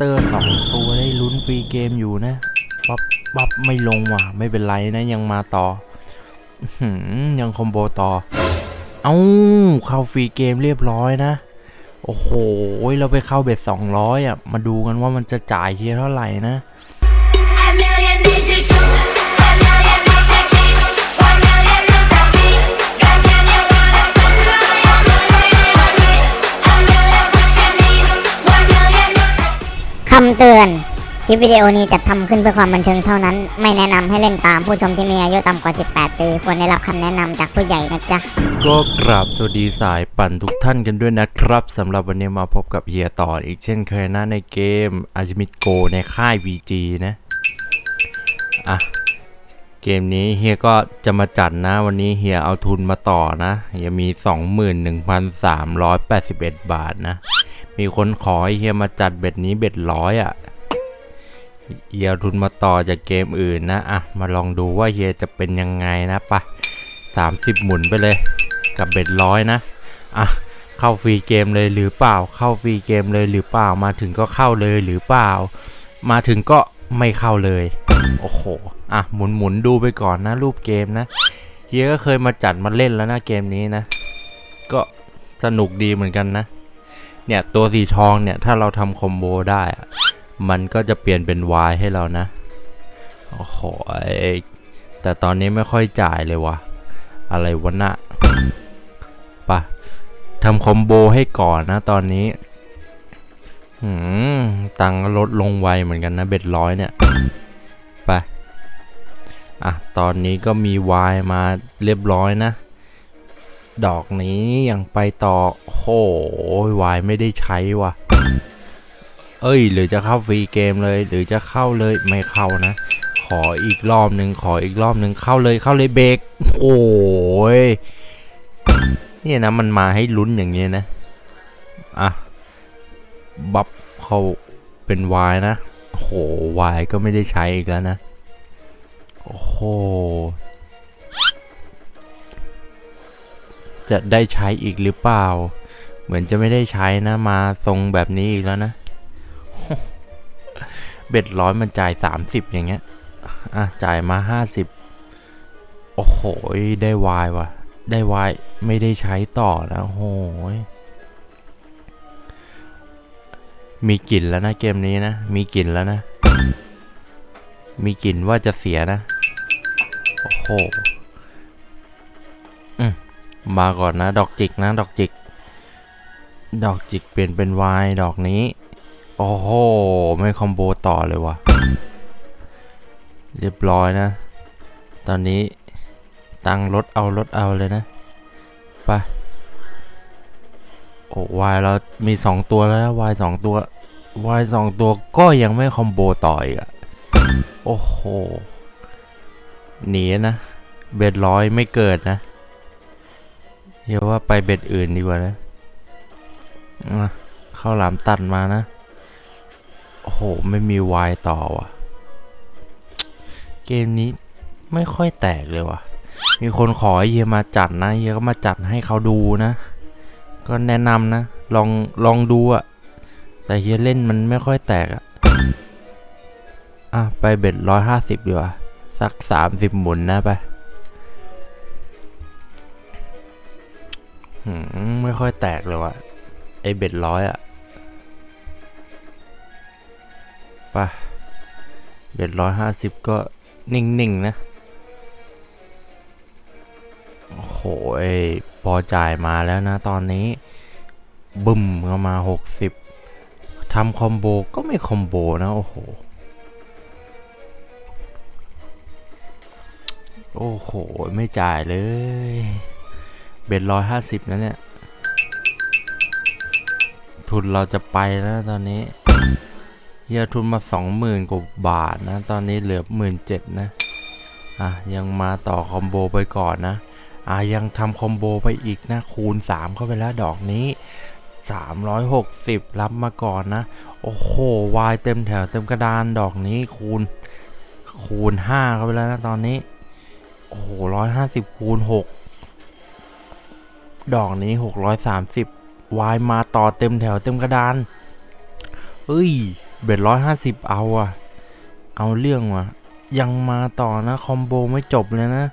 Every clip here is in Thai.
เตอร์สองตัวได้ลุ้นฟรีเกมอยู่นะปับปับไม่ลงว่ะ ไม่เป็นไรนะยังมาต่อยัง combo ต่อ เอ้าเข้าฟรีเกมเรียบร้อยนะ โอ้โห เราไปเข้า bet 200 อะ มาดูกันว่ามันจะจ่ายเฮียเท่าไหร่นะำเตือน คลิปวิดีโอนี้จัดทำขึ้นเพื่อความบันเทิงเท่านั้น ไม่แนะนำให้เล่นตามผู้ชมที่มีอายุต่ำกว่า 18 ปี ควรได้รับคำแนะนำจากผู้ใหญ่นะจ๊ะ ก็กราบสวัสดีสายปั่นทุกท่านกันด้วยนะครับสำหรับวันนี้มาพบกับเฮียต่ออีกเช่นเคยนะในเกมอาจิมิโกในค่าย VG นะ อะ เกมนี้เฮียก็จะมาจัดนะ วันนี้เฮียเอาทุนมาต่อนะเฮียมี 21,381 บาทนะ มีคนขอให้เฮียมาจัด bet นี้ bet ร้อยอะเฮียทุนมาต่อจากเกมอื่นนะอะมาลองดูว่าเฮียจะเป็นยังไงนะปะ30หมุนไปเลย กับ bet ร้อยนะอะเข้าฟรีเกมเลยหรือเปล่า เข้าฟรีเกมเลยหรือเปล่ามาถึงก็เข้าเลยหรือเปล่า มาถึงก็ไม่เข้าเลย โอ้โหอะหมุนหมุนดูไปก่อนนะ รูปเกมนะเฮียก็เคยมาจัดมาเล่นแล้วนะเกมนี้นะ ก็สนุกดีเหมือนกันนะ เนี่ยตัวสีทองเนี่ยถ้าเราทำคอมโบได้อะมันก็จะเปลี่ยนเป็น Y ให้เรานะ โอ้โหแต่ตอนนี้ไม่ค่อยจ่ายเลยวะอะไรวะนะปะทำคอมโบให้ก่อนนะตอนนี้หืมตังค์ลดลงไวเหมือนกันนะเบ็ดร้อยเนี่ย ไป อะ ตอนนี้ก็มีวายมาเรียบร้อยนะ ดอกนี้ยังไปต่อ โหวายไม่ได้ใช้ว่ะ เอ้ย หรือจะเข้าฟรีเกมเลย หรือจะเข้าเลยไม่เข้านะ ขออีกรอบหนึ่งขออีกรอบหนึ่งเข้าเลยเข้าเลยเบรกโอ้ยเนี่ยนะมันมาให้ลุ้นอย่างเงี้ยนะ อะ บัฟเข้าเป็นวายนะโอ้โหวายก็ไม่ได้ใช้อีกแล้วนะ โอ้โห จะได้ใช้อีกหรือเปล่า เหมือนจะไม่ได้ใช้นะมาทรงแบบนี้อีกแล้วนะ เบ็ดร้อยมันจ่าย 30 อย่างเงี้ย อะ จ่ายมา 50 โอ้โห ได้วายว่ะ ได้วายไม่ได้ใช้ต่อนะโอ้โหมีกลิ่นแล้วนะเกมนี้นะ มีกลิ่นแล้วนะ มีกลิ่นว่าจะเสียนะ โอ้โห มาก่อนนะ ดอกจิกนะดอกจิก ดอกจิกเปลี่ยนเป็นวายดอกนี้ โอ้โห ไม่คอมโบต่อเลยวะเรียบร้อยนะ ตอนนี้ตังค์ลดเอาลดเอาเลยนะไปโอ้วายเรามี 2 ตัวแล้ววายสองตัววายสองตัวก็ยังไม่คอมโบต่ออีกอะโอ้โหหนีนะเบ็ดร้อยไม่เกิดนะ เดี๋ยวว่าไปเบ็ดอื่นดีกว่านะเข้าหลามตัดมานะ โอ้โห ไม่มีวายต่อว่ะ เกมนี้ไม่ค่อยแตกเลยว่ะ มีคนขอเฮียมาจัดนะเฮียก็มาจัดให้เขาดูนะ ก็แนะนำนะ ลองลองดูอะแต่เฮียเล่นมันไม่ค่อยแตกอะอะ ไปเบ็ดร้อยห้าสิบดีกว่า สักสามสิบหมุนนะไป ไม่ค่อยแตกเลยว่ะไอเบ็ดร้อยอะไปเบ็ดร้อยห้าสิบก็นิ่งๆนะโอ้โหยพอจ่ายมาแล้วนะตอนนี้ บึ้มเข้ามา60ทำคอมโบก็ไม่คอมโบนะ โอ้โห โอ้โห ไม่จ่ายเลย เบ็ดร้อยห้าสิบนะเนี่ย ทุนเราจะไปแล้วตอนนี้เฮียทุนมาสองหมื่นกว่าบาทนะ ตอนนี้เหลือหมื่นเจ็ดนะ อะ ยังมาต่อคอมโบไปก่อนนะ อะ ยังทำคอมโบไปอีกนะ คูณ 3 เข้าไปแล้วดอกนี้ 360 รับมาก่อนนะ โอ้โห วายเต็มแถวเต็มกระดานดอกนี้คูณ คูณ 5 เข้าไปแล้วนะตอนนี้ โอ้โห150 คูณ 6 ดอกนี้ 630วายมาต่อเต็มแถวเต็มกระดานเอ้ย เบ็ดร้อยห้าสิบเอาอะเอาเรื่องวะยังมาต่อนะ คอมโบไม่จบเลยนะ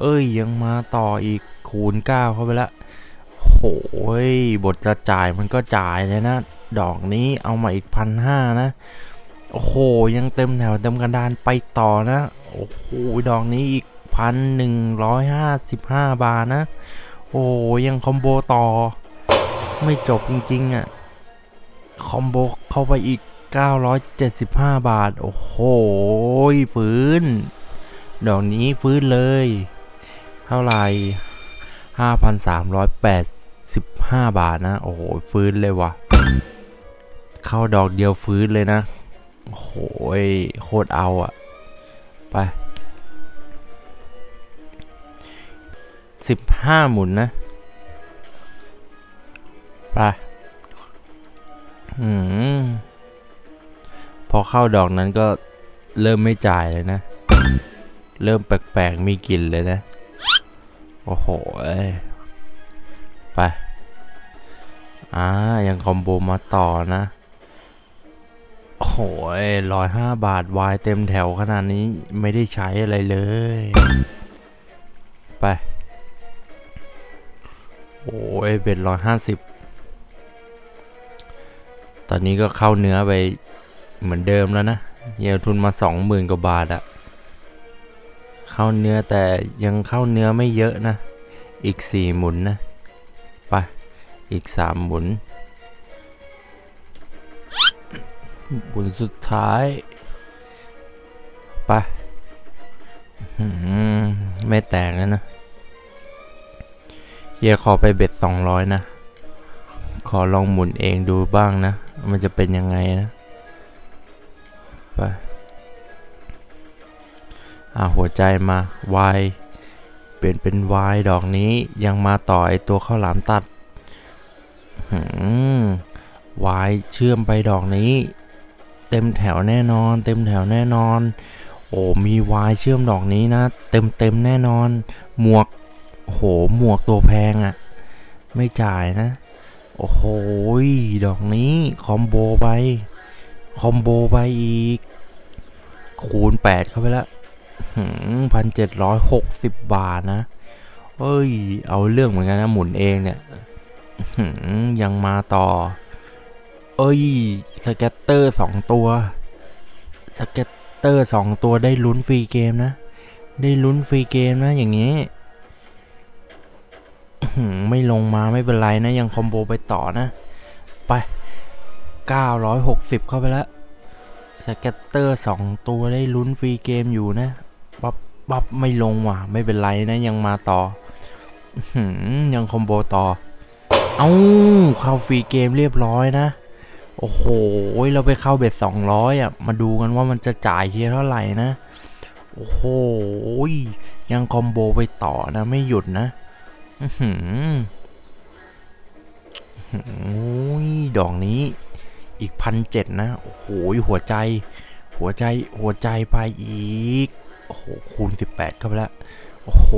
เอ้ยยังมาต่ออีกคูณเก้าเข้าไปละโหยบทจะจ่ายมันก็จ่ายเลยนะ ดอกนี้เอามาอีกพันห้านะ โอ้โห ยังเต็มแถวเต็มกระดานไปต่อนะ โอ้โห ดอกนี้อีกพันหนึ่งร้อยห้าสิบห้าบาทนะ โอ้ยังคอมโบต่อ ไม่จบจริงๆอะ่ะ คอมโบเข้าไปอีก 975 บาท โอ้โหฟื้น ดอกนี้ฟื้นเลย เท่าไหร่ 5,385 บาทนะ โอ้โหฟื้นเลยวะเข้าดอกเดียวฟื้นเลยนะ โอ้โหโคตรเอาอะ ไป 15หมุนนะไปอืมพอเข้าดอกนั้นก็เริ่มไม่จ่ายเลยนะ เริ่มแปลกๆมีกลิ่นเลยนะ โอ้โหไป อ่า ยังคอมโบมาต่อนะ โอ้โหร้อยห้าบาทวายเต็มแถวขนาดนี้ไม่ได้ใช้อะไรเลย ไป โอ้ยเป็นร้อยห้าสิบตอนนี้ก็เข้าเนื้อไปเหมือนเดิมแล้วนะเยียทุนมาสองหมื่นกว่าบาทอะเข้าเนื้อแต่ยังเข้าเนื้อไม่เยอะนะ อีกสี่หมุนนะไปอีกสามหมุนหมุนสุดท้ายไปไม่แตกแล้วนะ ฮียขอไปเบ็ดสองร้อยนะ ขอลองหมุนเองดูบ้างนะ มันจะเป็นยังไงนะ ไป อ่าหัวใจมา Y เปลี่ยนเป็น Y ดอกนี้ยังมาต่อไอตัวข้าวหลามตัดหืม Y เชื่อมไปดอกนี้ เต็มแถวแน่นอน เต็มแถวแน่นอน โอ้มี Y เชื่อมดอกนี้นะ เต็มเต็มแน่นอน หมวก โอ้โห หมวกตัวแพงอะ่ะ ไม่จ่ายนะ โอ้โห ดอกนี้ คอมโบไป combo ไปอีก คูณ 8 เข้าไปละพันเจ็ดร้อยหกสิบบาทนะ เอ้ย เอาเรื่องเหมือนกันนะ หมุนเองเนี่ยหือยังมาต่อ เอ้ย scatter สองตัว scatter สองตัวได้ลุ้นฟรีเกมนะ ได้ลุ้นฟรีเกมนะอย่างนี้ ไม่ลงมาไม่เป็นไรนะ ยัง combo ไปต่อนะ ไป 960 เข้าไปแล้ว scatter สองตัวได้ลุ้นฟรีเกมอยู่นะปับปับไม่ลงว่ะ ไม่เป็นไรนะ ยังมาต่อยัง combo ต่อ เอาเข้าฟรีเกมเรียบร้อยนะ โอ้โห เราไปเข้า bet 200 อะ มาดูกันว่ามันจะจ่ายเฮียเท่าไหร่นะ โอ้โห ยัง combo ไปต่อนะ ไม่หยุดนะ โอ้ยดอกนี้ อีกพันเจ็ดนะ โอ้โหหัวใจ หัวใจหัวใจไปอีก โอ้โห คูณ18เข้าไปแล้วโอ้โห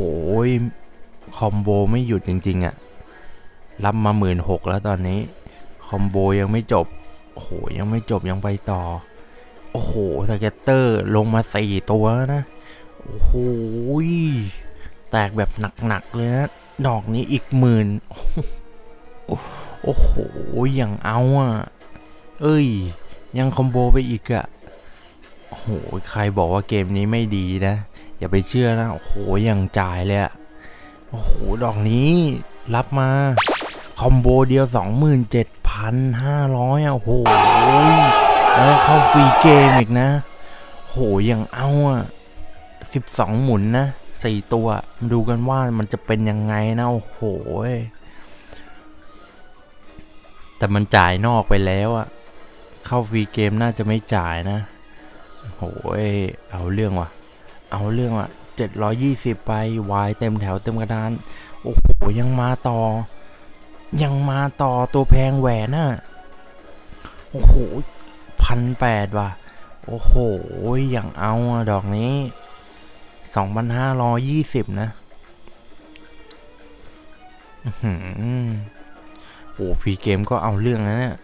combo ไม่หยุดจริง ๆอะ่ะ รับมาหมื่นหกแล้วตอนนี้ combo ยังไม่จบ โอ้โห ยังไม่จบยังไปต่อ โอ้โห scatter ลงมาสี่ตัวแล้วนะ โอ้โห แตกแบบหนัก ๆ เลยนะ ดอกนี้อีกหมื่นโอ้โห อย่างเอาอะ เอ้ย ยังคอมโบไปอีกอะโอ้โห ใครบอกว่าเกมนี้ไม่ดีนะ อย่าไปเชื่อนะ โอ้โห อยังจ่ายเลยอะโอ้โห ดอกนี้รับมา คอมโบเดียว 27,500อะ โอ้โห แล้วเข้าฟรีเกมอีกนะ โห อยังเอาอะ 12 หมุนนะ 4ตัวมาดูกันว่ามันจะเป็นยังไงนะโอ้โหแต่มันจ่ายนอกไปแล้วอะเข้าฟรีเกมน่าจะไม่จ่ายนะโหยเอาเรื่องว่ะ เอาเรื่องว่ะ720 ไปวายเต็มแถวเต็มกระดาน โอ้โห ยังมาต่อ ยังมาต่อตัวแพงแหวนน่ะ โอ้โหพันแปดว่ะ โอ้โห อย่างเอาดอะ ดอกนี้2,520นะอื้อหือโอ้ฟรีเกมก็เอาเรื่องนะเนี่ย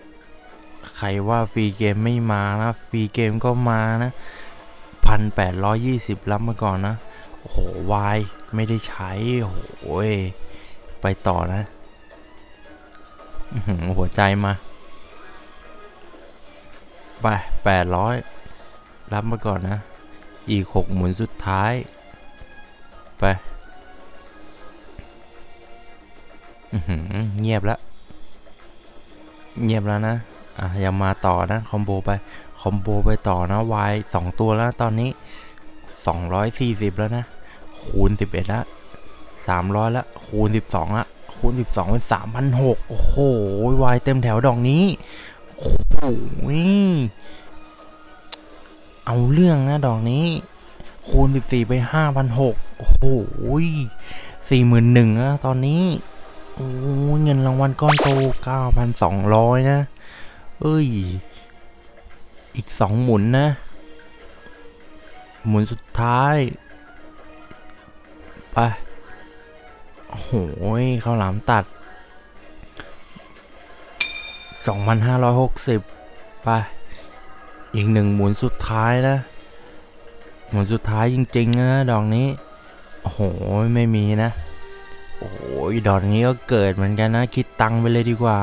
ใครว่าฟรีเกมไม่มานะ ฟรีเกมก็มานะพันแปดร้อยยี่สิบรับมาก่อนนะ โอ้โหวายไม่ได้ใช้ โอ้โหยไปต่อนะหัวใจมา ไปแปดร้อยรับมาก่อนนะ อีกหกหมุนสุดท้าย ไปเงียบแล้ว เงียบแล้วนะ อะยังมาต่อนะ คอมโบไป คอมโบไปต่อนะวายสองตัวแล้วตอนนี้ 240 แล้วนะ คูณ 11ละ300ละคูณ 12ละคูณ 12 เป็น 3,600 โอ้โหวายเต็มแถวดอกนี้ โอ้โห เอาเรื่องนะดอกนี้ คูณ 14 ไป5,600โอ้โห41,000นะตอนนี้โอ้เงินรางวัลก้อนโต 9,200 นะ เอ้ย อีก 2 หมุนนะ หมุนสุดท้าย ไป โอ้โหข้าวหลามตัด 2,560 ไป อีกหนึ่งหมุนสุดท้ายนะหมุนสุดท้ายจริงๆนะดอกนี้ โอ้โห ไม่มีนะ โอ้ยดอกนี้ก็เกิดเหมือนกันนะ คิดตังไปเลยดีกว่า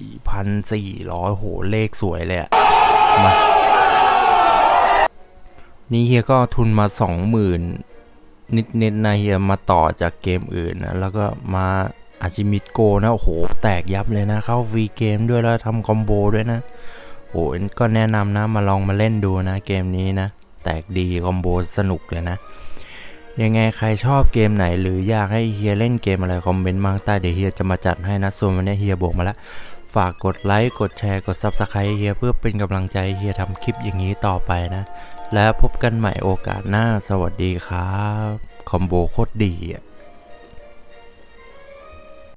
44,400โหเลขสวยเลยอะมานี่เฮียก็ทุนมา 20,000 นิดๆนนะเฮียมาต่อจากเกมอื่นนะ แล้วก็มาอาชิมิโกนะ โอ้โห แตกยับเลยนะ เข้าฟรีเกมด้วยแล้วทำ combo ด้วยนะ อ้ก็แนะนำนะมาลองมาเล่นดูนะเกมนี้นะ แตกดี combo สนุกเลยนะ ยังไงใครชอบเกมไหน หรืออยากให้เฮียเล่นเกมอะไรคอมเมนต์มาใต้เดี๋ยวเฮียจะมาจัดให้นะ ส่วนวันนี้เฮียบวกมาแล้วฝากกดไลค์ กดแชร์ กด Subscribe เฮียเพื่อเป็นกำลังใจเฮียทำคลิปอย่างนี้ต่อไปนะ แล้วพบกันใหม่โอกาสหน้า สวัสดีครับ คอมโบโคตรดีอะ